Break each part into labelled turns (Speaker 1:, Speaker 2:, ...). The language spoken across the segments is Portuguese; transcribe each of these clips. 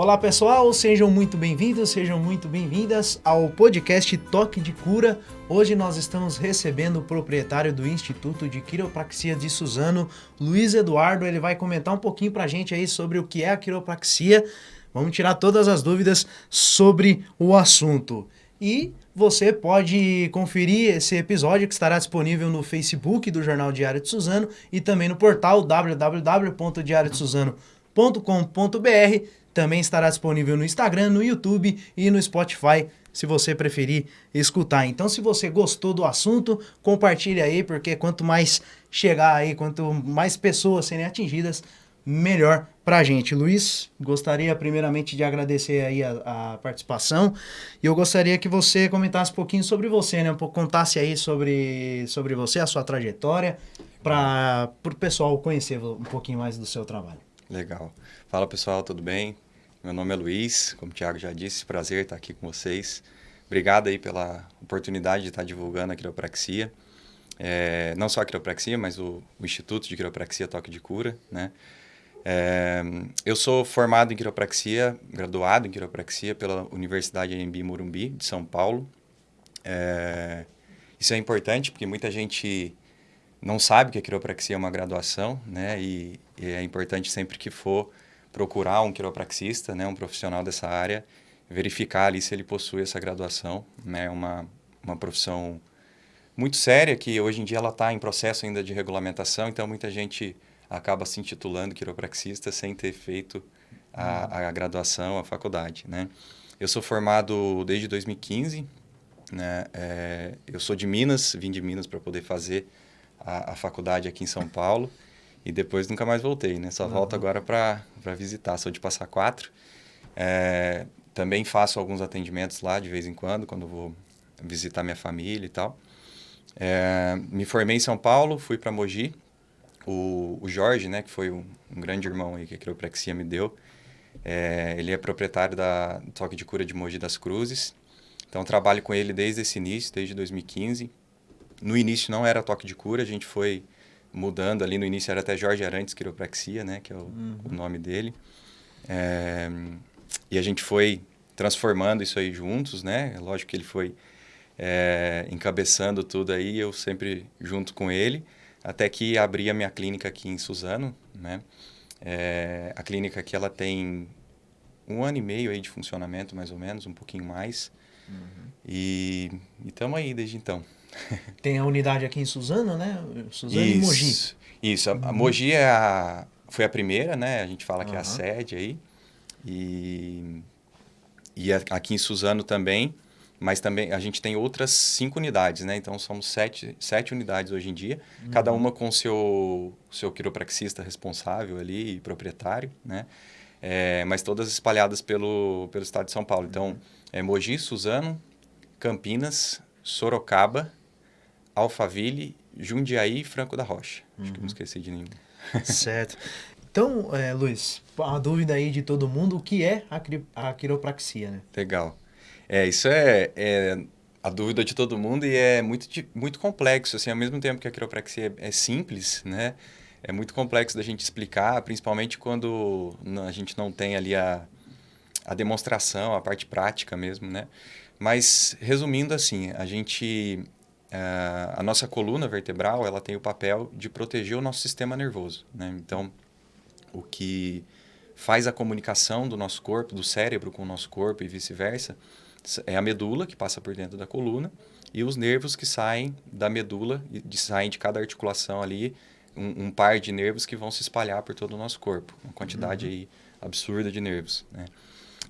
Speaker 1: Olá pessoal, sejam muito bem-vindos, sejam muito bem-vindas ao podcast Toque de Cura. Hoje nós estamos recebendo o proprietário do Instituto de Quiropraxia de Suzano, Luiz Eduardo. Ele vai comentar um pouquinho pra gente aí sobre o que é a quiropraxia. Vamos tirar todas as dúvidas sobre o assunto. E você pode conferir esse episódio que estará disponível no Facebook do Jornal Diário de Suzano e também no portal www.diariodesuzano.com.br. Também estará disponível no Instagram, no YouTube e no Spotify, se você preferir escutar. Então, se você gostou do assunto, compartilhe aí, porque quanto mais chegar aí, quanto mais pessoas serem atingidas, melhor pra gente. Luiz, gostaria primeiramente de agradecer aí a, a, participação e eu gostaria que você comentasse um pouquinho sobre você, né? Um pouco, contasse aí sobre, sobre você, a sua trajetória, para o pessoal conhecer um pouquinho mais do seu trabalho.
Speaker 2: Legal. Fala pessoal, tudo bem? Meu nome é Luiz, como o Thiago já disse, prazer estar aqui com vocês. Obrigado aí pela oportunidade de estar divulgando a quiropraxia. É, não só a quiropraxia, mas o, o Instituto de Quiropraxia Toque de Cura, né? É, eu sou formado em quiropraxia, graduado em quiropraxia pela Universidade AMB Morumbi, de São Paulo. É, isso é importante porque muita gente não sabe que a quiropraxia é uma graduação, né? E, e, é importante sempre que for procurar um quiropraxista, né? Um profissional dessa área, verificar ali se ele possui essa graduação, né? Uma, uma profissão muito séria que hoje em dia ela está em processo ainda de regulamentação, então muita gente acaba se intitulando quiropraxista sem ter feito a, a graduação, a faculdade, né? Eu sou formado desde 2015, né? É, eu sou de Minas, vim de Minas para poder fazer a, a, faculdade aqui em São Paulo e depois nunca mais voltei, né? Só uhum. volto agora para visitar, sou de Passar Quatro. É, também faço alguns atendimentos lá de vez em quando, quando vou visitar minha família e tal. É, me formei em São Paulo, fui para Mogi, o, o Jorge, né, que foi um, um, grande irmão aí que a quiropraxia me deu, é, ele é proprietário da Toque de Cura de Mogi das Cruzes. Então, trabalho com ele desde esse início, desde 2015. No início não era Toque de Cura, a gente foi mudando ali. No início era até Jorge Arantes Quiropraxia, né, que é o, uhum. o nome dele. É, e a gente foi transformando isso aí juntos, né? É lógico que ele foi é, encabeçando tudo aí, eu sempre junto com ele até que abri a minha clínica aqui em Suzano, né? É, a clínica aqui ela tem um ano e meio aí de funcionamento, mais ou menos, um pouquinho mais. Uhum. E estamos aí desde então.
Speaker 1: Tem a unidade aqui em Suzano, né? Suzano isso, e Mogi.
Speaker 2: Isso, a, uhum. a Mogi é a, foi a primeira, né? A gente fala que uhum. é a sede aí. E, e aqui em Suzano também mas também a gente tem outras cinco unidades, né? Então somos sete, sete unidades hoje em dia, uhum. cada uma com seu seu quiropraxista responsável ali e proprietário, né? É, mas todas espalhadas pelo pelo estado de São Paulo. Então é Mogi, Suzano, Campinas, Sorocaba, Alphaville, Jundiaí e Franco da Rocha. Acho que não uhum. esqueci de nenhum.
Speaker 1: Certo. Então, é, Luiz, a dúvida aí de todo mundo, o que é a, a quiropraxia, né?
Speaker 2: Legal. É, isso é, é, a dúvida de todo mundo e é muito, muito complexo, assim, ao mesmo tempo que a quiropraxia é, é simples, né? É muito complexo da gente explicar, principalmente quando a gente não tem ali a, a demonstração, a parte prática mesmo, né? Mas, resumindo assim, a gente... A, a nossa coluna vertebral, ela tem o papel de proteger o nosso sistema nervoso, né? Então, o que faz a comunicação do nosso corpo, do cérebro com o nosso corpo e vice-versa, é a medula que passa por dentro da coluna e os nervos que saem da medula, de, saem de cada articulação ali, um, um, par de nervos que vão se espalhar por todo o nosso corpo, uma quantidade uhum. aí absurda de nervos, né?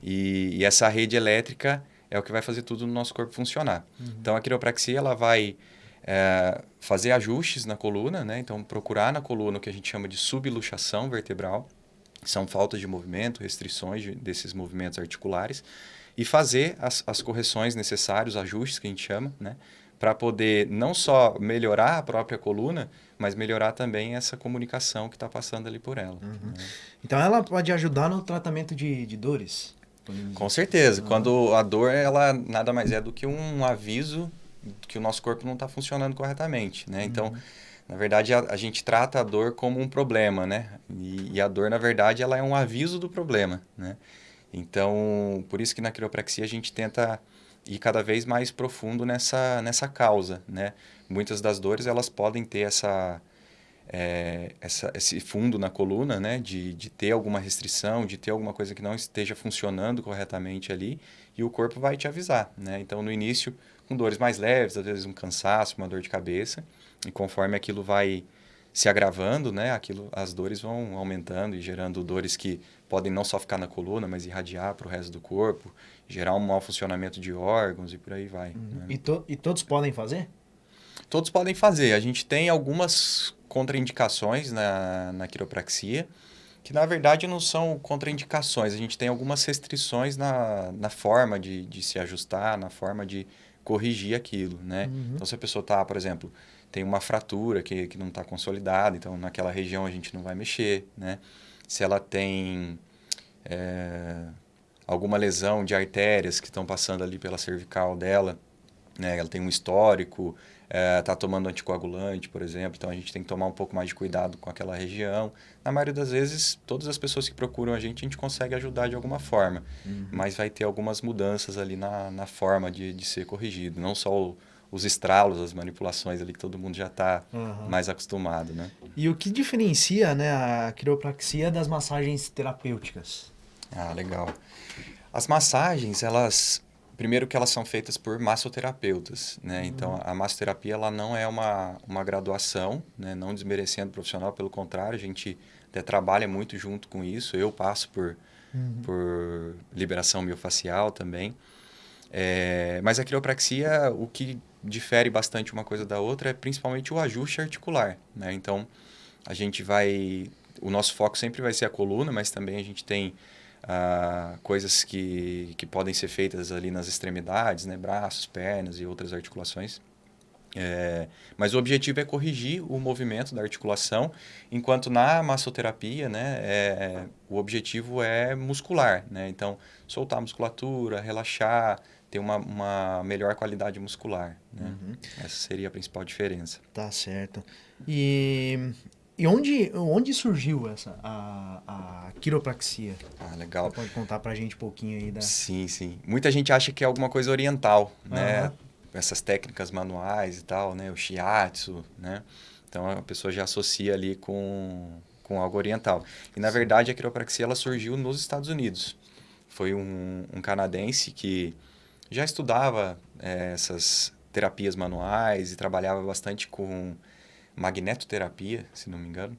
Speaker 2: E, e, essa rede elétrica é o que vai fazer tudo no nosso corpo funcionar. Uhum. Então a quiropraxia ela vai é, fazer ajustes na coluna, né? Então procurar na coluna o que a gente chama de subluxação vertebral, são faltas de movimento, restrições de, desses movimentos articulares e fazer as, as correções necessárias, os ajustes que a gente chama, né? Para poder não só melhorar a própria coluna, mas melhorar também essa comunicação que está passando ali por ela. Uhum.
Speaker 1: Né? Então ela pode ajudar no tratamento de, de dores?
Speaker 2: Com certeza. Uhum. Quando a dor, ela nada mais é do que um aviso que o nosso corpo não está funcionando corretamente, né? Então, uhum. na verdade, a, a, gente trata a dor como um problema, né? E, e, a dor, na verdade, ela é um aviso do problema, né? Então, por isso que na quiropraxia a gente tenta ir cada vez mais profundo nessa, nessa causa, né? Muitas das dores, elas podem ter essa, é, essa, esse fundo na coluna, né? De, de ter alguma restrição, de ter alguma coisa que não esteja funcionando corretamente ali, e o corpo vai te avisar, né? Então, no início, com dores mais leves, às vezes um cansaço, uma dor de cabeça, e conforme aquilo vai se agravando, né? Aquilo, as dores vão aumentando e gerando dores que podem não só ficar na coluna, mas irradiar para o resto do corpo, gerar um mau funcionamento de órgãos e por aí vai. Uhum.
Speaker 1: Né? E, to e todos podem fazer?
Speaker 2: Todos podem fazer. A gente tem algumas contraindicações na, na quiropraxia, que na verdade não são contraindicações, a gente tem algumas restrições na, na forma de, de se ajustar, na forma de corrigir aquilo, né? Uhum. Então, se a pessoa está, por exemplo, tem uma fratura que, que não está consolidada, então naquela região a gente não vai mexer, né? Se ela tem é, alguma lesão de artérias que estão passando ali pela cervical dela, né? Ela tem um histórico, está é, tá tomando anticoagulante, por exemplo, então a gente tem que tomar um pouco mais de cuidado com aquela região. Na maioria das vezes, todas as pessoas que procuram a gente, a gente consegue ajudar de alguma forma, uhum. mas vai ter algumas mudanças ali na, na forma de, de ser corrigido, não só o, os estralos, as manipulações ali que todo mundo já está uhum. mais acostumado, né?
Speaker 1: E o que diferencia né, a quiropraxia das massagens terapêuticas?
Speaker 2: Ah, legal. As massagens, elas primeiro que elas são feitas por massoterapeutas, né? Uhum. Então a massoterapia ela não é uma, uma graduação, né? Não desmerecendo o profissional, pelo contrário, a gente até trabalha muito junto com isso. Eu passo por uhum. por liberação miofacial também. É, mas a quiropraxia, o que difere bastante uma coisa da outra é principalmente o ajuste articular, né? Então, a gente vai... O nosso foco sempre vai ser a coluna, mas também a gente tem ah, coisas que, que podem ser feitas ali nas extremidades, né? Braços, pernas e outras articulações. É, mas o objetivo é corrigir o movimento da articulação, enquanto na massoterapia, né, é, o objetivo é muscular, né? Então, soltar a musculatura, relaxar, ter uma, uma melhor qualidade muscular. Né? Uhum. Essa seria a principal diferença.
Speaker 1: Tá certo. E, e onde, onde surgiu essa a, a quiropraxia?
Speaker 2: Ah, legal.
Speaker 1: Você pode contar pra gente um pouquinho aí da...
Speaker 2: Sim, sim. Muita gente acha que é alguma coisa oriental, uhum. né? Essas técnicas manuais e tal, né? O shiatsu, né? Então a pessoa já associa ali com, com algo oriental. E na verdade a quiropraxia ela surgiu nos Estados Unidos. Foi um, um canadense que já estudava é, essas terapias manuais e trabalhava bastante com magnetoterapia, se não me engano.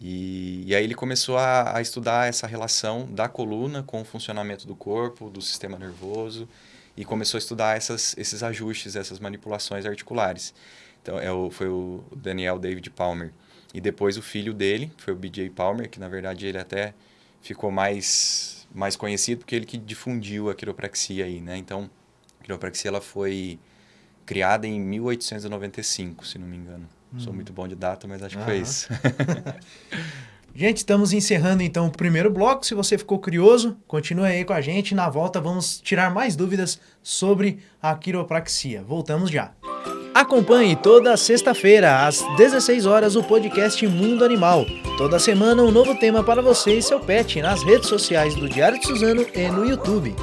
Speaker 2: E, e aí ele começou a, a, estudar essa relação da coluna com o funcionamento do corpo, do sistema nervoso, e começou a estudar essas, esses ajustes, essas manipulações articulares. Então é o, foi o Daniel David Palmer. E depois o filho dele, foi o BJ Palmer, que na verdade ele até ficou mais mais conhecido porque ele que difundiu a quiropraxia aí, né? Então, a quiropraxia ela foi criada em 1895, se não me engano. Hum. Sou muito bom de data, mas acho que foi isso.
Speaker 1: gente, estamos encerrando então o primeiro bloco. Se você ficou curioso, continue aí com a gente. Na volta vamos tirar mais dúvidas sobre a quiropraxia. Voltamos já. Acompanhe toda sexta-feira, às 16 horas, o podcast Mundo Animal. Toda semana, um novo tema para você e seu pet nas redes sociais do Diário de Suzano e no YouTube.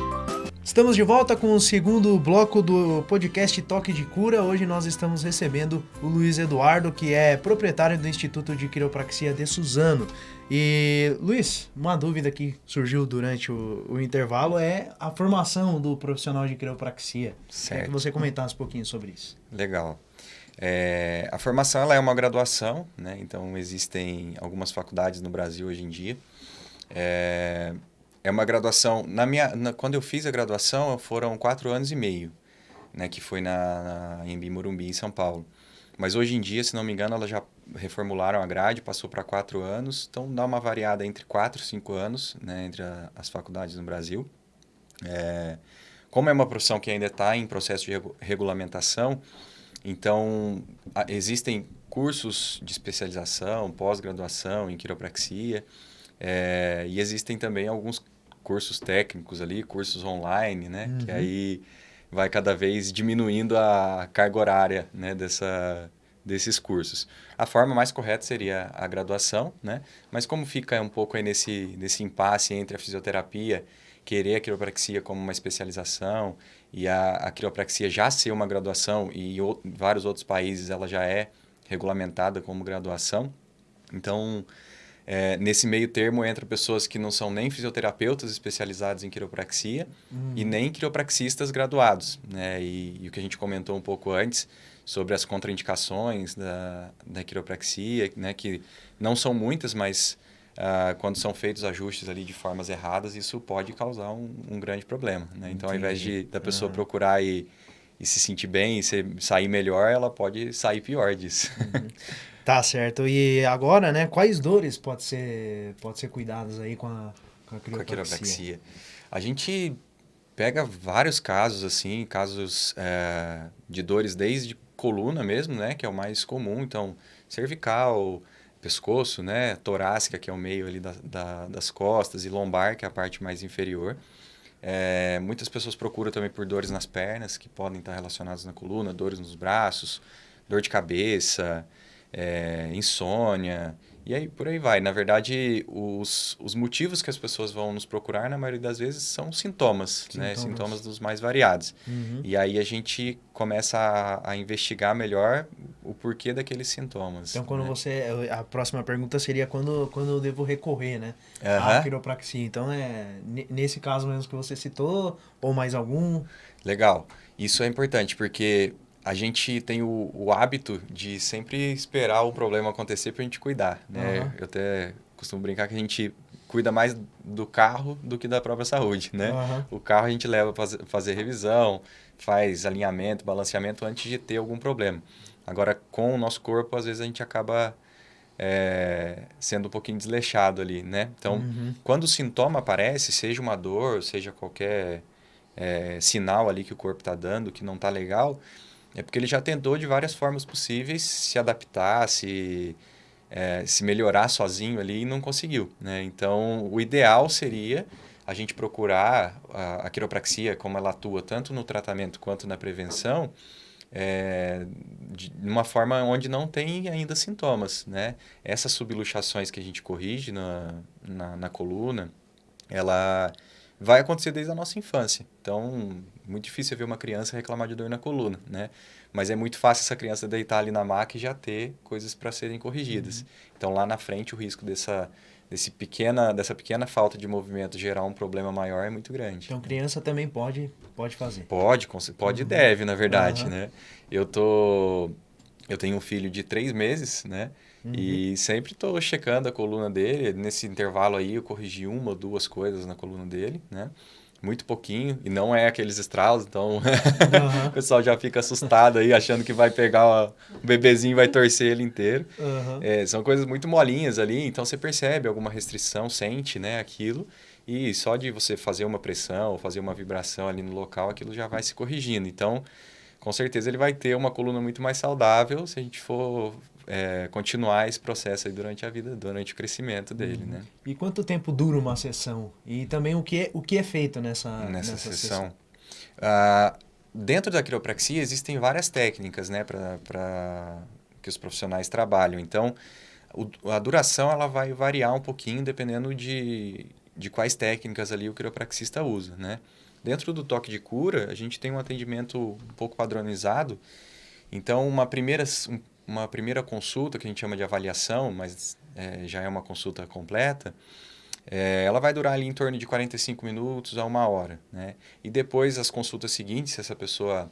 Speaker 1: Estamos de volta com o segundo bloco do podcast Toque de Cura. Hoje nós estamos recebendo o Luiz Eduardo, que é proprietário do Instituto de Quiropraxia de Suzano. E, Luiz, uma dúvida que surgiu durante o, o intervalo é a formação do profissional de quiropraxia. Certo. Queria que você comentasse um pouquinho sobre isso.
Speaker 2: Legal. É, a formação ela é uma graduação, né? então existem algumas faculdades no Brasil hoje em dia. É, é uma graduação. Na minha, na, quando eu fiz a graduação, foram quatro anos e meio, né? que foi na, na Embi Morumbi, em São Paulo. Mas hoje em dia, se não me engano, elas já reformularam a grade, passou para quatro anos. Então, dá uma variada entre quatro e cinco anos né, entre a, as faculdades no Brasil. É, como é uma profissão que ainda está em processo de regu regulamentação, então a, existem cursos de especialização, pós-graduação em quiropraxia, é, e existem também alguns cursos técnicos ali, cursos online, né? Uhum. Que aí vai cada vez diminuindo a carga horária né, dessa, desses cursos. A forma mais correta seria a graduação, né? mas como fica um pouco aí nesse, nesse impasse entre a fisioterapia querer a quiropraxia como uma especialização e a, a quiropraxia já ser uma graduação e em vários outros países ela já é regulamentada como graduação. Então, é, nesse meio termo entra pessoas que não são nem fisioterapeutas especializados em quiropraxia uhum. e nem quiropraxistas graduados. Né? E, e, o que a gente comentou um pouco antes sobre as contraindicações da, da quiropraxia, né? que não são muitas, mas uh, quando são feitos ajustes ali de formas erradas, isso pode causar um, um grande problema. Né? Então, Entendi. ao invés de, da pessoa uhum. procurar e, e se sentir bem e se, sair melhor, ela pode sair pior disso.
Speaker 1: Uhum. Tá certo. E agora, né, quais dores pode ser, pode ser cuidadas aí com a, com a quiropraxia? Com a.
Speaker 2: A gente pega vários casos, assim, casos é, de dores desde coluna mesmo, né, que é o mais comum. Então, cervical, pescoço, né, torácica, que é o meio ali da, da, das costas, e lombar, que é a parte mais inferior. É, muitas pessoas procuram também por dores nas pernas, que podem estar relacionadas na coluna, dores nos braços, dor de cabeça, é, insônia, e aí por aí vai. Na verdade, os, os motivos que as pessoas vão nos procurar, na maioria das vezes, são sintomas, né? sintomas. né? Sintomas dos mais variados. Uhum. E aí a gente começa a, a, investigar melhor o porquê daqueles sintomas.
Speaker 1: Então, quando né? você. A próxima pergunta seria quando, quando eu devo recorrer, né? Uhum. À quiropraxia. Então, é nesse caso mesmo que você citou, ou mais algum?
Speaker 2: Legal. Isso é importante, porque a gente tem o, o, hábito de sempre esperar o problema acontecer para a gente cuidar, né? Uhum. Eu até costumo brincar que a gente cuida mais do carro do que da própria saúde, né? Uhum. O carro a gente leva para fazer revisão, faz alinhamento, balanceamento antes de ter algum problema. Agora, com o nosso corpo, às vezes a gente acaba é, sendo um pouquinho desleixado ali, né? Então, uhum. quando o sintoma aparece, seja uma dor, seja qualquer é, sinal ali que o corpo está dando que não está legal, é porque ele já tentou de várias formas possíveis se adaptar, se, é, se melhorar sozinho ali e não conseguiu. Né? Então, o ideal seria a gente procurar a, a quiropraxia, como ela atua tanto no tratamento quanto na prevenção, é, de uma forma onde não tem ainda sintomas. Né? Essas subluxações que a gente corrige na, na, na coluna, ela vai acontecer desde a nossa infância. Então, muito difícil ver uma criança reclamar de dor na coluna, né? Mas é muito fácil essa criança deitar ali na maca e já ter coisas para serem corrigidas. Uhum. Então, lá na frente, o risco dessa, desse pequena, dessa pequena falta de movimento gerar um problema maior é muito grande.
Speaker 1: Então, criança também pode, pode fazer?
Speaker 2: Pode, pode e uhum. deve, na verdade, uhum. né? Eu tô... Eu tenho um filho de três meses, né? Uhum. E sempre estou checando a coluna dele. Nesse intervalo aí, eu corrigi uma ou duas coisas na coluna dele, né? muito pouquinho, e não é aqueles estralos, então uhum. o pessoal já fica assustado aí, achando que vai pegar o bebezinho e vai torcer ele inteiro. Uhum. É, são coisas muito molinhas ali, então você percebe alguma restrição, sente né, aquilo, e só de você fazer uma pressão ou fazer uma vibração ali no local, aquilo já vai se corrigindo. Então, com certeza ele vai ter uma coluna muito mais saudável se a gente for é, continuar esse processo durante a vida, durante o crescimento dele, uhum. né?
Speaker 1: E quanto tempo dura uma sessão? E também o que é, o que é feito nessa,
Speaker 2: nessa, nessa sessão? sessão? Ah, dentro da quiropraxia existem várias técnicas, né, para que os profissionais trabalham. Então, o, a duração ela vai variar um pouquinho dependendo de, de quais técnicas ali o quiropraxista usa, né? Dentro do toque de cura, a gente tem um atendimento um pouco padronizado. Então, uma primeira, uma primeira consulta, que a gente chama de avaliação, mas é, já é uma consulta completa, é, ela vai durar ali em torno de 45 minutos a uma hora. Né? E depois, as consultas seguintes, se essa pessoa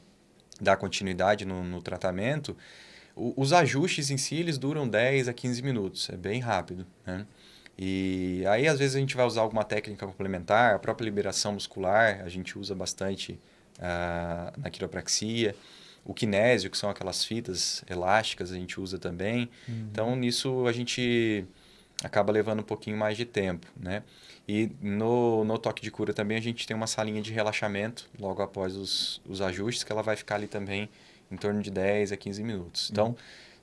Speaker 2: dá continuidade no, no tratamento, o, os ajustes em si, eles duram 10 a 15 minutos, é bem rápido. Né? E aí, às vezes, a gente vai usar alguma técnica complementar, a própria liberação muscular, a gente usa bastante uh, na quiropraxia. O kinésio, que são aquelas fitas elásticas, a gente usa também. Uhum. Então, nisso a gente acaba levando um pouquinho mais de tempo, né? E no, no toque de cura também a gente tem uma salinha de relaxamento logo após os, os ajustes, que ela vai ficar ali também em torno de 10 a 15 minutos. Então, uhum.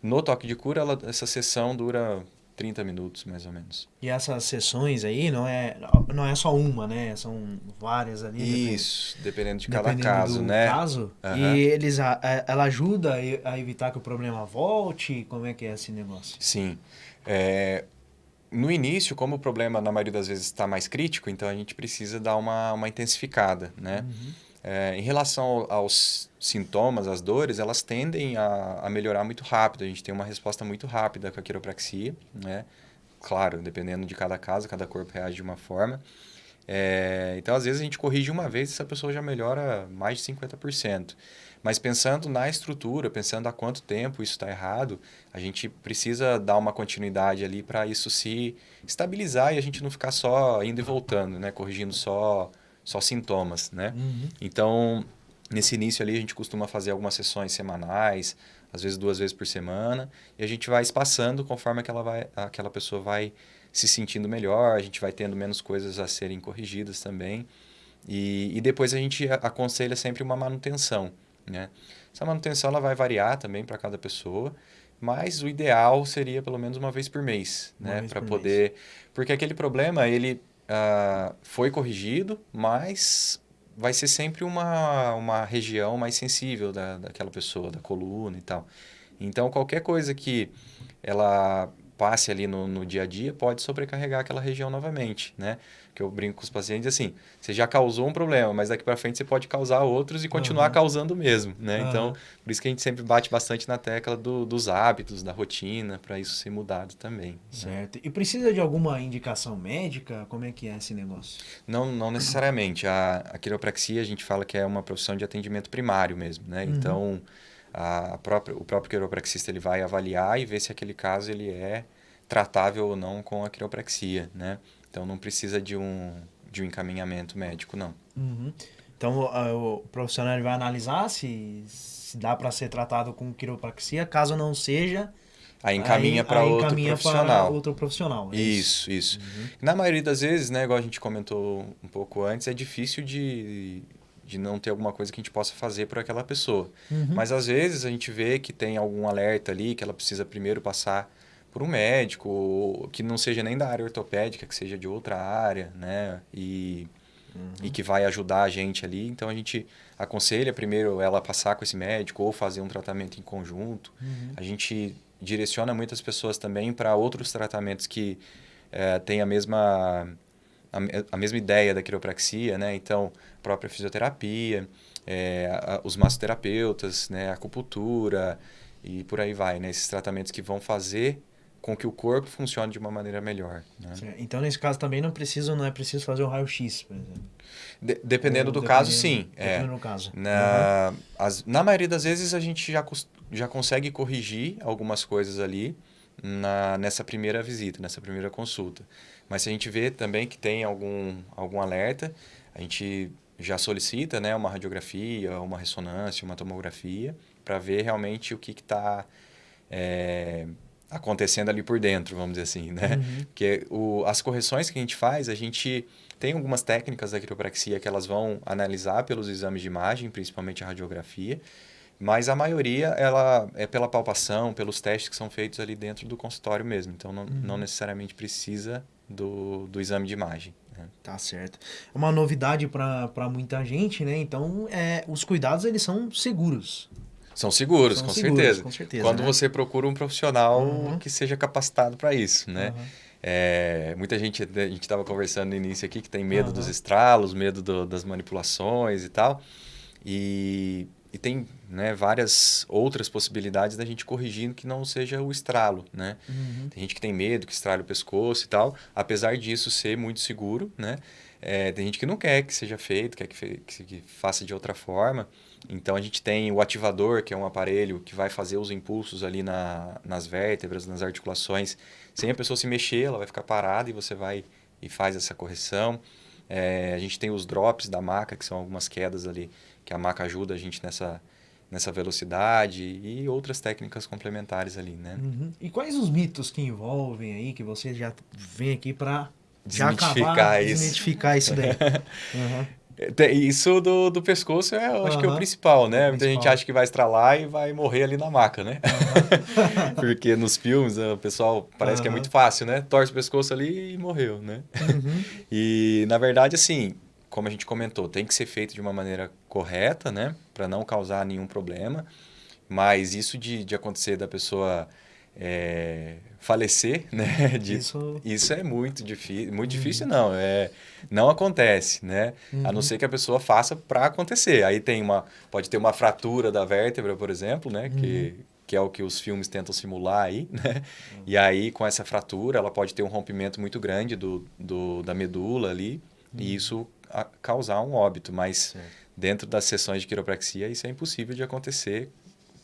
Speaker 2: no toque de cura, ela, essa sessão dura 30 minutos, mais ou menos.
Speaker 1: E essas sessões aí não é, não é só uma, né? São várias ali.
Speaker 2: Isso, dependendo de cada dependendo caso, do né?
Speaker 1: caso. Uhum. E eles, a, ela ajuda a evitar que o problema volte? Como é que é esse negócio?
Speaker 2: Sim. É, no início, como o problema na maioria das vezes está mais crítico, então a gente precisa dar uma, uma intensificada, né? Uhum. É, em relação aos sintomas, às dores, elas tendem a, a, melhorar muito rápido. A gente tem uma resposta muito rápida com a quiropraxia, né? Claro, dependendo de cada caso, cada corpo reage de uma forma. É, então, às vezes, a gente corrige uma vez e essa pessoa já melhora mais de 50%. Mas pensando na estrutura, pensando há quanto tempo isso está errado, a gente precisa dar uma continuidade ali para isso se estabilizar e a gente não ficar só indo e voltando, né? Corrigindo só, só sintomas, né? Uhum. Então, nesse início ali, a gente costuma fazer algumas sessões semanais, às vezes duas vezes por semana, e a gente vai espaçando conforme aquela, vai, aquela pessoa vai se sentindo melhor, a gente vai tendo menos coisas a serem corrigidas também. E, e depois a gente aconselha sempre uma manutenção. Né? Essa manutenção ela vai variar também para cada pessoa, mas o ideal seria pelo menos uma vez por mês, uma né? Para poder, mês. porque aquele problema ele uh, foi corrigido, mas vai ser sempre uma, uma região mais sensível da, daquela pessoa, da coluna e tal. Então qualquer coisa que ela passe ali no, no dia a dia pode sobrecarregar aquela região novamente, né? Que eu brinco com os pacientes assim, você já causou um problema, mas daqui para frente você pode causar outros e continuar uhum. causando mesmo, né? Uhum. Então, por isso que a gente sempre bate bastante na tecla do, dos hábitos, da rotina, para isso ser mudado também. Né?
Speaker 1: Certo. Né? E precisa de alguma indicação médica? Como é que é esse negócio?
Speaker 2: Não, não necessariamente. A, a quiropraxia a gente fala que é uma profissão de atendimento primário mesmo, né? Uhum. Então, a própria, o próprio quiropraxista ele vai avaliar e ver se aquele caso ele é tratável ou não com a quiropraxia, né? Então não precisa de um, de um encaminhamento médico, não.
Speaker 1: Uhum. Então o, o, profissional vai analisar se, se dá para ser tratado com quiropraxia, caso não seja.
Speaker 2: Aí encaminha para outro profissional.
Speaker 1: outro profissional.
Speaker 2: É isso, isso. isso. Uhum. Na maioria das vezes, né, igual a gente comentou um pouco antes, é difícil de, de não ter alguma coisa que a gente possa fazer por aquela pessoa. Uhum. Mas às vezes a gente vê que tem algum alerta ali que ela precisa primeiro passar por um médico que não seja nem da área ortopédica, que seja de outra área, né? E, uhum. e que vai ajudar a gente ali. Então a gente aconselha primeiro ela passar com esse médico ou fazer um tratamento em conjunto. Uhum. A gente direciona muitas pessoas também para outros tratamentos que é, têm a mesma a, a, mesma ideia da quiropraxia, né? Então, própria fisioterapia, é, a, os massoterapeutas, né? A acupuntura e por aí vai, né? Esses tratamentos que vão fazer com que o corpo funcione de uma maneira melhor. Né?
Speaker 1: Então, nesse caso também não precisa, não é preciso fazer um raio-x, por exemplo.
Speaker 2: De, dependendo Ou, do dependendo, caso, sim.
Speaker 1: É. Dependendo é. do caso.
Speaker 2: Na, uhum. as, na maioria das vezes a gente já, já consegue corrigir algumas coisas ali na, nessa primeira visita, nessa primeira consulta. Mas se a gente vê também que tem algum, algum alerta, a gente já solicita né, uma radiografia, uma ressonância, uma tomografia, para ver realmente o que está é, acontecendo ali por dentro, vamos dizer assim, né? Uhum. Porque o, as correções que a gente faz, a gente tem algumas técnicas da quiropraxia que elas vão analisar pelos exames de imagem, principalmente a radiografia, mas a maioria ela é pela palpação, pelos testes que são feitos ali dentro do consultório mesmo. Então não, uhum. não necessariamente precisa do, do exame de imagem. Né?
Speaker 1: Tá certo. É uma novidade para muita gente, né? Então é, os cuidados eles são seguros.
Speaker 2: São seguros, São com, seguros certeza. com certeza. Quando né? você procura um profissional uhum. que seja capacitado para isso, né? Uhum. É, muita gente, a gente estava conversando no início aqui, que tem medo uhum. dos estralos, medo do, das manipulações e tal. E, e tem né, várias outras possibilidades da gente corrigindo que não seja o estralo, né? Uhum. Tem gente que tem medo que estrale o pescoço e tal. Apesar disso ser muito seguro, né? É, tem gente que não quer que seja feito, quer que, que, que faça de outra forma. Então a gente tem o ativador, que é um aparelho que vai fazer os impulsos ali na, nas vértebras, nas articulações. Sem a pessoa se mexer, ela vai ficar parada e você vai e faz essa correção. É, a gente tem os drops da maca, que são algumas quedas ali, que a maca ajuda a gente nessa, nessa velocidade e outras técnicas complementares ali, né?
Speaker 1: Uhum. E quais os mitos que envolvem aí, que você já vem aqui para
Speaker 2: acabar, isso.
Speaker 1: desmitificar isso daí? uhum.
Speaker 2: Isso do, do pescoço é, eu acho que é o principal, né? Muita gente acha que vai estralar e vai morrer ali na maca, né? Uhum. Porque nos filmes o pessoal parece uhum. que é muito fácil, né? Torce o pescoço ali e morreu, né? Uhum. E na verdade, assim, como a gente comentou, tem que ser feito de uma maneira correta, né? Para não causar nenhum problema. Mas isso de, de acontecer da pessoa é, falecer, né?
Speaker 1: De, isso...
Speaker 2: isso é muito difícil. Muito difícil não, é, não acontece, né? Uhum. A não uhum. ser que a pessoa faça para acontecer. Aí tem uma, pode ter uma fratura da vértebra, por exemplo, né? Uhum. Que, que é o que os filmes tentam simular aí, né? Uhum. E aí, com essa fratura, ela pode ter um rompimento muito grande do, do da medula ali, e uhum. isso a, causar um óbito. Mas dentro das sessões de quiropraxia, isso é impossível de acontecer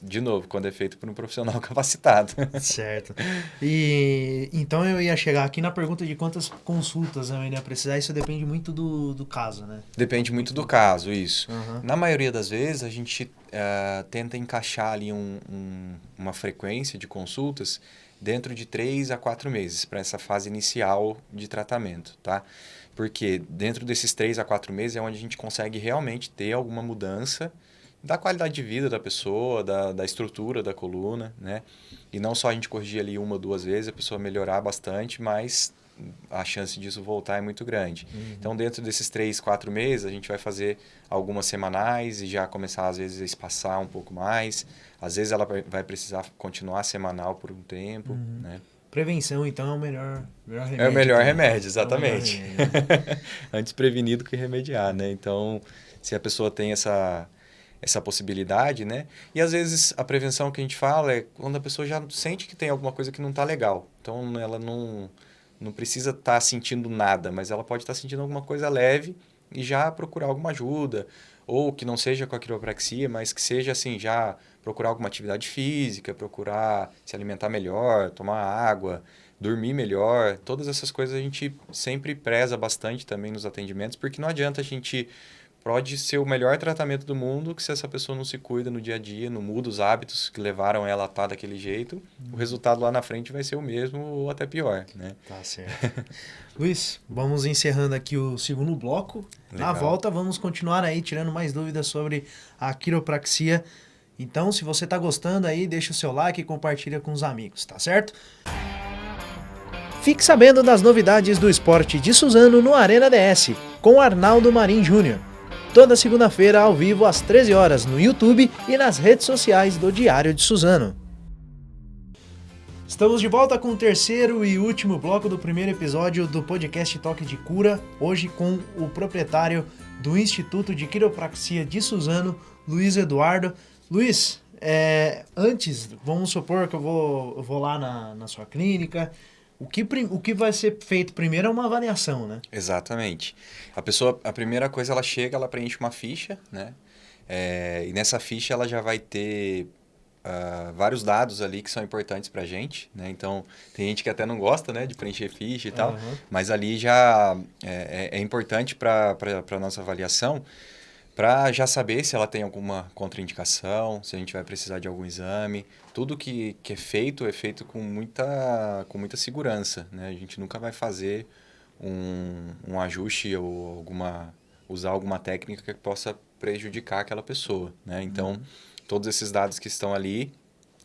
Speaker 2: de novo, quando é feito por um profissional capacitado.
Speaker 1: Certo. E então eu ia chegar aqui na pergunta de quantas consultas eu ia precisar. Isso depende muito do, do caso, né?
Speaker 2: Depende muito do caso, isso. Uhum. Na maioria das vezes, a gente uh, tenta encaixar ali um, um, uma frequência de consultas dentro de três a quatro meses para essa fase inicial de tratamento, tá? Porque dentro desses três a quatro meses é onde a gente consegue realmente ter alguma mudança da qualidade de vida da pessoa, da, da estrutura da coluna, né? E não só a gente corrigir ali uma ou duas vezes, a pessoa melhorar bastante, mas a chance disso voltar é muito grande. Uhum. Então, dentro desses três, quatro meses, a gente vai fazer algumas semanais e já começar, às vezes, a espaçar um pouco mais. Às vezes, ela vai precisar continuar semanal por um tempo, uhum. né?
Speaker 1: Prevenção, então, é o melhor, melhor remédio.
Speaker 2: É o melhor remédio, exatamente. É melhor remédio. Antes prevenido que remediar, né? Então, se a pessoa tem essa essa possibilidade, né? E às vezes a prevenção que a gente fala é quando a pessoa já sente que tem alguma coisa que não está legal. Então ela não, não precisa estar tá sentindo nada, mas ela pode estar tá sentindo alguma coisa leve e já procurar alguma ajuda. Ou que não seja com a quiropraxia, mas que seja assim, já procurar alguma atividade física, procurar se alimentar melhor, tomar água, dormir melhor. Todas essas coisas a gente sempre preza bastante também nos atendimentos, porque não adianta a gente pode ser o melhor tratamento do mundo, que se essa pessoa não se cuida no dia a dia, não muda os hábitos que levaram ela a estar daquele jeito, uhum. o resultado lá na frente vai ser o mesmo ou até pior, né?
Speaker 1: Tá certo. Luiz, vamos encerrando aqui o segundo bloco. Legal. Na volta vamos continuar aí tirando mais dúvidas sobre a quiropraxia. Então, se você está gostando aí, deixa o seu like e compartilha com os amigos, tá certo? Fique sabendo das novidades do esporte de Suzano no Arena DS, com Arnaldo Marim Júnior toda segunda-feira ao vivo às 13 horas no YouTube e nas redes sociais do Diário de Suzano. Estamos de volta com o terceiro e último bloco do primeiro episódio do podcast Toque de Cura, hoje com o proprietário do Instituto de Quiropraxia de Suzano, Luiz Eduardo. Luiz, é, antes, vamos supor que eu vou, eu vou lá na, na sua clínica, o que, o que vai ser feito primeiro é uma avaliação, né?
Speaker 2: Exatamente. A pessoa, a primeira coisa, ela chega, ela preenche uma ficha, né? É, e nessa ficha ela já vai ter uh, vários dados ali que são importantes para a gente, né? Então, tem gente que até não gosta, né, de preencher ficha e tal, uhum. mas ali já é, é, é importante para a nossa avaliação para já saber se ela tem alguma contraindicação, se a gente vai precisar de algum exame. Tudo que, que é feito é feito com muita, com muita segurança. Né? A gente nunca vai fazer um, um ajuste ou alguma, usar alguma técnica que possa prejudicar aquela pessoa. Né? Então, uhum. todos esses dados que estão ali,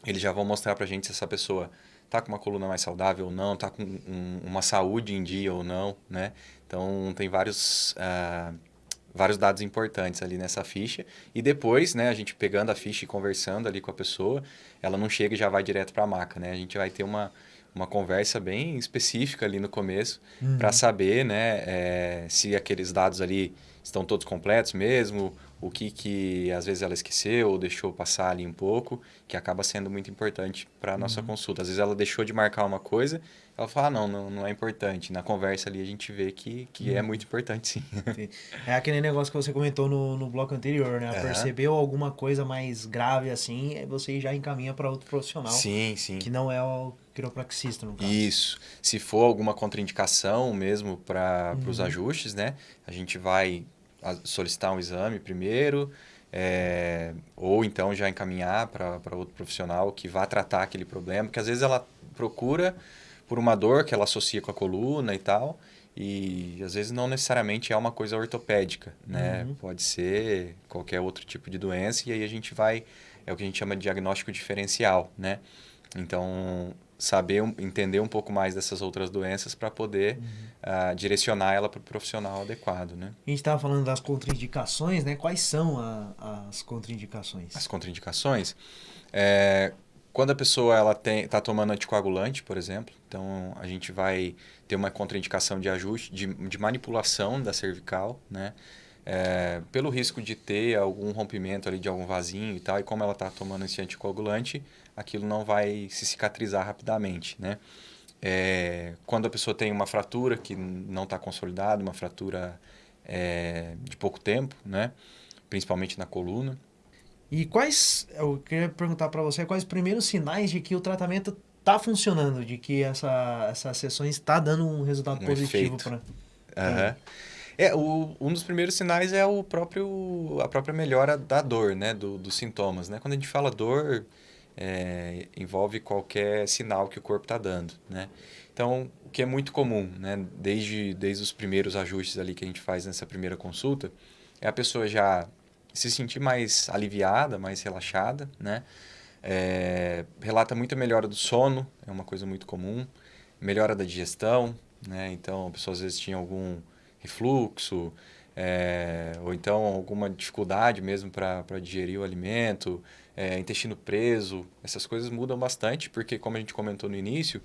Speaker 2: eles já vão mostrar para a gente se essa pessoa está com uma coluna mais saudável ou não, está com um, uma saúde em dia ou não. Né? Então, tem vários... Uh, vários dados importantes ali nessa ficha. E depois, né, a gente pegando a ficha e conversando ali com a pessoa, ela não chega e já vai direto para a maca, né? A gente vai ter uma, uma conversa bem específica ali no começo uhum. para saber, né, é, se aqueles dados ali estão todos completos mesmo, o que que às vezes ela esqueceu ou deixou passar ali um pouco, que acaba sendo muito importante para a nossa uhum. consulta. Às vezes ela deixou de marcar uma coisa ela fala, ah, não, não, não é importante. Na conversa ali a gente vê que, que é uhum. muito importante, sim.
Speaker 1: É aquele negócio que você comentou no, no bloco anterior, né? Percebeu alguma coisa mais grave assim, você já encaminha para outro profissional.
Speaker 2: Sim, sim.
Speaker 1: Que não é o quiropraxista, no caso.
Speaker 2: Isso. Se for alguma contraindicação mesmo para uhum. os ajustes, né? A gente vai solicitar um exame primeiro, é, ou então já encaminhar para outro profissional que vá tratar aquele problema, porque às vezes ela procura por uma dor que ela associa com a coluna e tal. E às vezes não necessariamente é uma coisa ortopédica, né? Uhum. Pode ser qualquer outro tipo de doença e aí a gente vai é o que a gente chama de diagnóstico diferencial, né? Então, saber, entender um pouco mais dessas outras doenças para poder uhum. Uh, direcionar ela para o profissional adequado, né?
Speaker 1: A gente estava falando das contraindicações, né? Quais são a, as contraindicações?
Speaker 2: As contraindicações? É, quando a pessoa ela está tomando anticoagulante, por exemplo, então a gente vai ter uma contraindicação de ajuste, de, de manipulação da cervical, né? É, pelo risco de ter algum rompimento ali de algum vasinho e tal, e como ela está tomando esse anticoagulante, aquilo não vai se cicatrizar rapidamente, né? É, quando a pessoa tem uma fratura que não está consolidada, uma fratura é, de pouco tempo, né? Principalmente na coluna,
Speaker 1: e quais, eu queria perguntar para você, quais os primeiros sinais de que o tratamento está funcionando, de que essa, essas sessões está dando um resultado um positivo para...
Speaker 2: Uhum. É, o, um dos primeiros sinais é o próprio, a própria melhora da dor, né, do, dos sintomas, né? Quando a gente fala dor, é, envolve qualquer sinal que o corpo está dando, né? Então, o que é muito comum, né, desde, desde os primeiros ajustes ali que a gente faz nessa primeira consulta, é a pessoa já se sentir mais aliviada, mais relaxada, né? É, relata muita melhora do sono, é uma coisa muito comum. Melhora da digestão, né? Então, a pessoa às vezes tinha algum refluxo, é, ou então alguma dificuldade mesmo para digerir o alimento, é, intestino preso, essas coisas mudam bastante, porque como a gente comentou no início,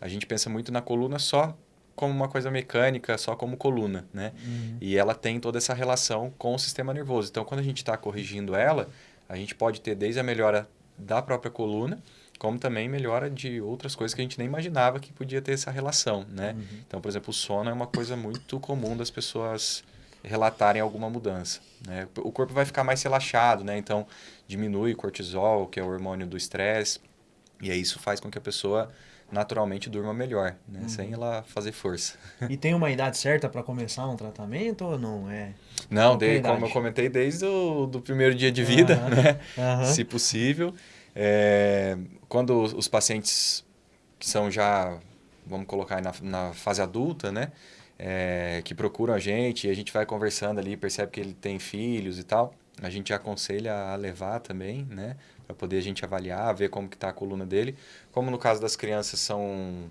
Speaker 2: a gente pensa muito na coluna só como uma coisa mecânica, só como coluna, né? Uhum. E ela tem toda essa relação com o sistema nervoso. Então, quando a gente está corrigindo ela, a gente pode ter desde a melhora da própria coluna, como também melhora de outras coisas que a gente nem imaginava que podia ter essa relação, né? Uhum. Então, por exemplo, o sono é uma coisa muito comum das pessoas relatarem alguma mudança, né? O corpo vai ficar mais relaxado, né? Então, diminui o cortisol, que é o hormônio do estresse, e aí isso faz com que a pessoa naturalmente durma melhor, né? Uhum. Sem ela fazer força.
Speaker 1: E tem uma idade certa para começar um tratamento ou não é?
Speaker 2: Não, de, como eu comentei, desde o do primeiro dia de vida, uhum. né? Uhum. Se possível. É, quando os pacientes que são já, vamos colocar na, na fase adulta, né? É, que procuram a gente e a gente vai conversando ali, percebe que ele tem filhos e tal, a gente aconselha a levar também, né? para poder a gente avaliar, ver como que está a coluna dele. Como no caso das crianças são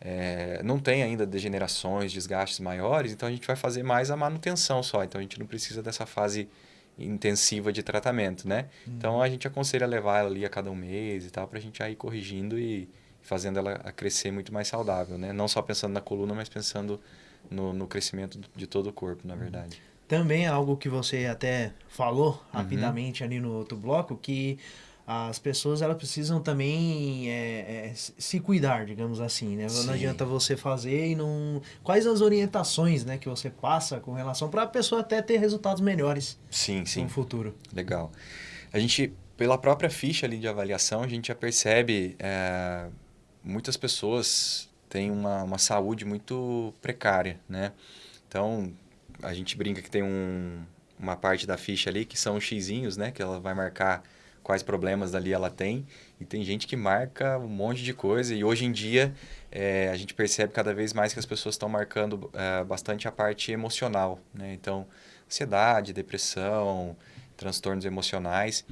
Speaker 2: é, não tem ainda degenerações, desgastes maiores, então a gente vai fazer mais a manutenção só. Então a gente não precisa dessa fase intensiva de tratamento, né? Uhum. Então a gente aconselha levar ela ali a cada um mês e tal, para a gente ir corrigindo e fazendo ela crescer muito mais saudável, né? Não só pensando na coluna, mas pensando no, no crescimento de todo o corpo, na verdade.
Speaker 1: Também é algo que você até falou uhum. rapidamente ali no outro bloco, que as pessoas elas precisam também é, é, se cuidar, digamos assim, né? Sim. Não adianta você fazer e não... Quais as orientações né, que você passa com relação para a pessoa até ter resultados melhores
Speaker 2: sim, sim.
Speaker 1: no futuro?
Speaker 2: Legal. A gente, pela própria ficha ali de avaliação, a gente já percebe é, muitas pessoas têm uma, uma saúde muito precária, né? Então, a gente brinca que tem um, uma parte da ficha ali que são os xizinhos, né? Que ela vai marcar quais problemas ali ela tem. E tem gente que marca um monte de coisa. E hoje em dia é, a gente percebe cada vez mais que as pessoas estão marcando é, bastante a parte emocional. Né? Então, ansiedade, depressão, transtornos emocionais.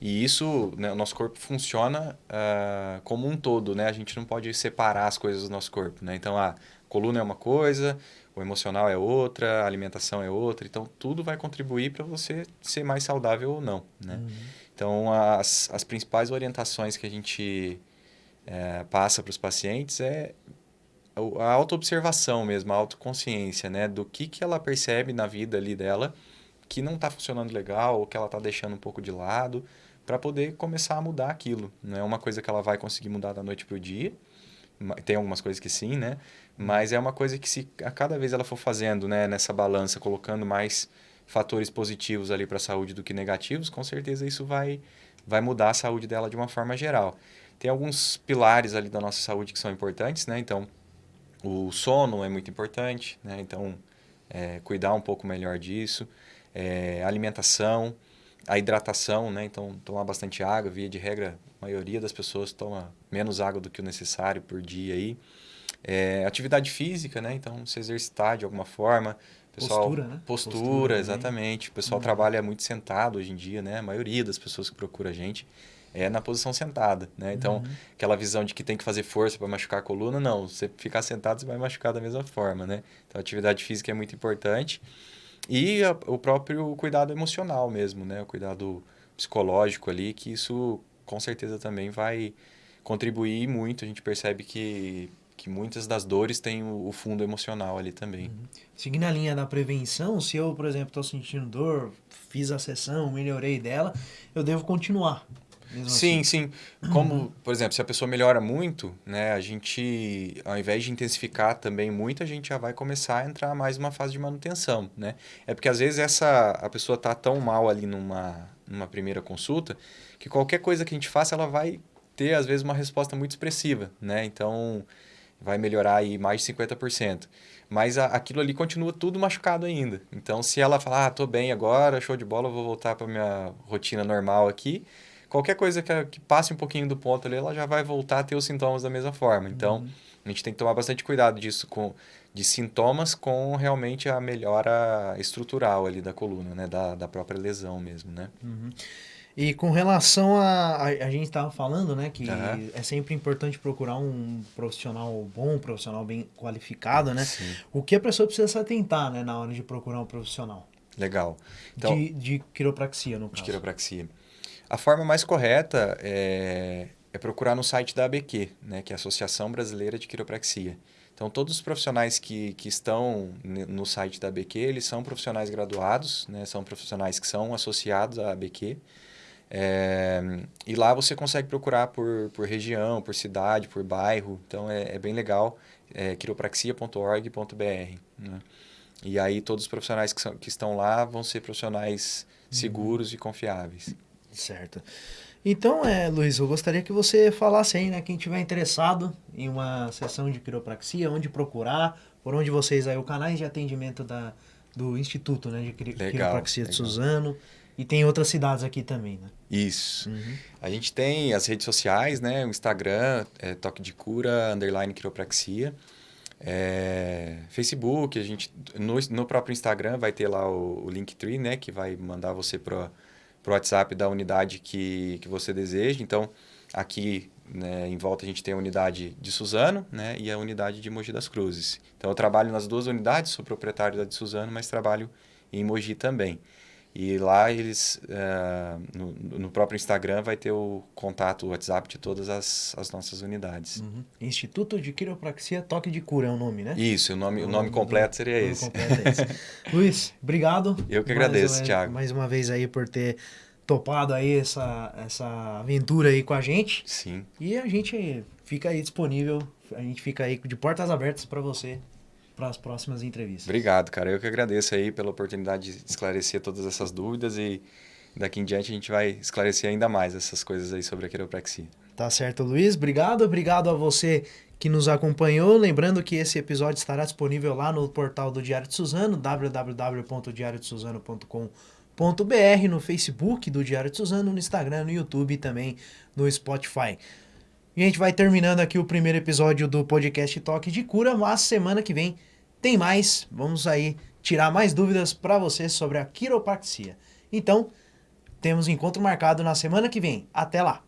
Speaker 2: E isso, né, o nosso corpo funciona uh, como um todo, né? A gente não pode separar as coisas do nosso corpo, né? Então, a coluna é uma coisa, o emocional é outra, a alimentação é outra. Então, tudo vai contribuir para você ser mais saudável ou não, né? Uhum. Então, as, as principais orientações que a gente é, passa para os pacientes é a autoobservação mesmo, a autoconsciência, né? Do que, que ela percebe na vida ali dela que não está funcionando legal ou que ela está deixando um pouco de lado para poder começar a mudar aquilo. Não é uma coisa que ela vai conseguir mudar da noite para o dia. Tem algumas coisas que sim, né? Mas é uma coisa que se a cada vez ela for fazendo, né, nessa balança, colocando mais fatores positivos ali para a saúde do que negativos, com certeza isso vai, vai mudar a saúde dela de uma forma geral. Tem alguns pilares ali da nossa saúde que são importantes, né? Então, o sono é muito importante, né? Então, é, cuidar um pouco melhor disso. É, alimentação, a hidratação, né? Então, tomar bastante água, via de regra, a maioria das pessoas toma menos água do que o necessário por dia aí. É, atividade física, né? Então, se exercitar de alguma forma, Pessoal, postura, né? Postura, postura exatamente. O pessoal uhum. trabalha muito sentado hoje em dia, né? A maioria das pessoas que procura a gente é na posição sentada, né? Então, uhum. aquela visão de que tem que fazer força para machucar a coluna, não. Você ficar sentado, você vai machucar da mesma forma, né? Então, a atividade física é muito importante. E a, o próprio cuidado emocional mesmo, né? O cuidado psicológico ali, que isso com certeza também vai contribuir muito. A gente percebe que, que muitas das dores têm o, o fundo emocional ali também. Uhum.
Speaker 1: Seguindo a linha da prevenção, se eu, por exemplo, estou sentindo dor, fiz a sessão, melhorei dela, eu devo continuar.
Speaker 2: Sim, assim. sim. Como, por exemplo, se a pessoa melhora muito, né, a gente, ao invés de intensificar também muito, a gente já vai começar a entrar mais numa fase de manutenção, né? É porque às vezes essa a pessoa tá tão mal ali numa, numa primeira consulta que qualquer coisa que a gente faça, ela vai ter às vezes uma resposta muito expressiva, né? Então, vai melhorar aí mais de 50%. Mas a, aquilo ali continua tudo machucado ainda. Então, se ela falar, ah, tô bem agora, show de bola, vou voltar para minha rotina normal aqui, qualquer coisa que, que, passe um pouquinho do ponto ali, ela já vai voltar a ter os sintomas da mesma forma. Então, uhum. a gente tem que tomar bastante cuidado disso com de sintomas com realmente a melhora estrutural ali da coluna, né, da, da própria lesão mesmo, né?
Speaker 1: Uhum. E com relação a. A, a gente estava falando, né, que uhum. é sempre importante procurar um profissional bom, um profissional bem qualificado, né? Sim. O que a pessoa precisa se atentar, né, na hora de procurar um profissional?
Speaker 2: Legal.
Speaker 1: Então, de, de quiropraxia, no caso.
Speaker 2: De quiropraxia. A forma mais correta é, é procurar no site da ABQ, né, que é a Associação Brasileira de Quiropraxia. Então, todos os profissionais que, que estão no site da ABQ, eles são profissionais graduados, né, são profissionais que são associados à ABQ. É, e lá você consegue procurar por, por região, por cidade, por bairro. Então, é, é bem legal. É quiropraxia.org.br. Né? E aí, todos os profissionais que, são, que estão lá vão ser profissionais uhum. seguros uhum. e confiáveis.
Speaker 1: Certo. Então, é, Luiz, eu gostaria que você falasse aí, né, quem tiver interessado em uma sessão de quiropraxia, onde procurar, por onde vocês aí, o canais de atendimento da, do Instituto, né, de legal, quiropraxia legal. de Suzano, e tem outras cidades aqui também, né?
Speaker 2: Isso. Uhum. A gente tem as redes sociais, né, o Instagram, é, Toque de Cura, underline quiropraxia, é, Facebook, a gente, no, no próprio Instagram vai ter lá o, o Linktree, né, que vai mandar você para para o WhatsApp da unidade que, que você deseja. Então, aqui né, em volta a gente tem a unidade de Suzano né, e a unidade de Mogi das Cruzes. Então, eu trabalho nas duas unidades, sou proprietário da de Suzano, mas trabalho em Mogi também. E lá eles, uh, no, no, próprio Instagram, vai ter o contato, o WhatsApp de todas as, as nossas unidades.
Speaker 1: Uhum. Instituto de Quiropraxia Toque de Cura é o nome, né?
Speaker 2: Isso, o nome, o, o nome, completo seria nome esse. Completo é esse.
Speaker 1: Luiz, obrigado.
Speaker 2: Eu que agradeço,
Speaker 1: mais,
Speaker 2: Thiago.
Speaker 1: Mais uma vez aí por ter topado aí essa, essa aventura aí com a gente.
Speaker 2: Sim.
Speaker 1: E a gente fica aí disponível, a gente fica aí de portas abertas para você para as próximas entrevistas.
Speaker 2: Obrigado, cara. Eu que agradeço aí pela oportunidade de esclarecer todas essas dúvidas e daqui em diante a gente vai esclarecer ainda mais essas coisas aí sobre a quiropraxia.
Speaker 1: Tá certo, Luiz. Obrigado. Obrigado a você que nos acompanhou. Lembrando que esse episódio estará disponível lá no portal do Diário de Suzano, www.diariodesuzano.com.br, no Facebook do Diário de Suzano, no Instagram, no YouTube e também no Spotify. E a gente vai terminando aqui o primeiro episódio do podcast Toque de Cura, mas semana que vem tem mais. Vamos aí tirar mais dúvidas para você sobre a quiropraxia. Então, temos encontro marcado na semana que vem. Até lá!